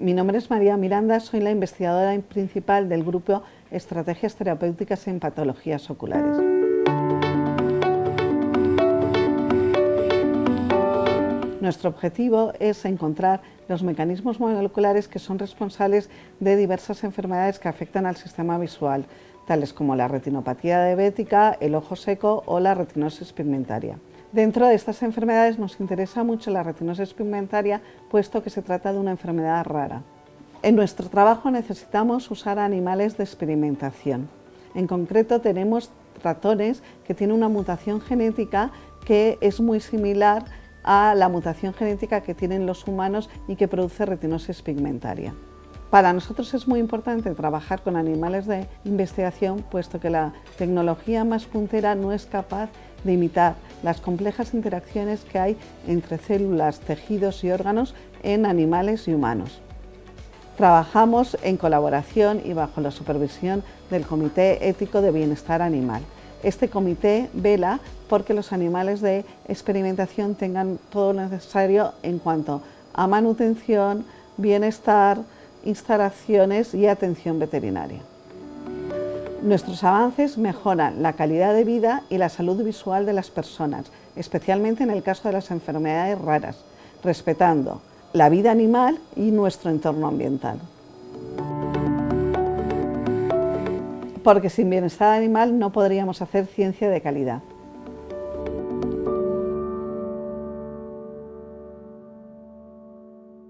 Mi nombre es María Miranda, soy la investigadora principal del grupo Estrategias Terapéuticas en Patologías Oculares. Nuestro objetivo es encontrar los mecanismos moleculares que son responsables de diversas enfermedades que afectan al sistema visual, tales como la retinopatía diabética, el ojo seco o la retinosis pigmentaria. Dentro de estas enfermedades nos interesa mucho la retinosis pigmentaria, puesto que se trata de una enfermedad rara. En nuestro trabajo necesitamos usar animales de experimentación. En concreto tenemos ratones que tienen una mutación genética que es muy similar a la mutación genética que tienen los humanos y que produce retinosis pigmentaria. Para nosotros es muy importante trabajar con animales de investigación, puesto que la tecnología más puntera no es capaz de imitar las complejas interacciones que hay entre células, tejidos y órganos en animales y humanos. Trabajamos en colaboración y bajo la supervisión del Comité Ético de Bienestar Animal. Este comité vela porque los animales de experimentación tengan todo lo necesario en cuanto a manutención, bienestar, instalaciones y atención veterinaria. Nuestros avances mejoran la calidad de vida y la salud visual de las personas, especialmente en el caso de las enfermedades raras, respetando la vida animal y nuestro entorno ambiental. Porque sin bienestar animal no podríamos hacer ciencia de calidad.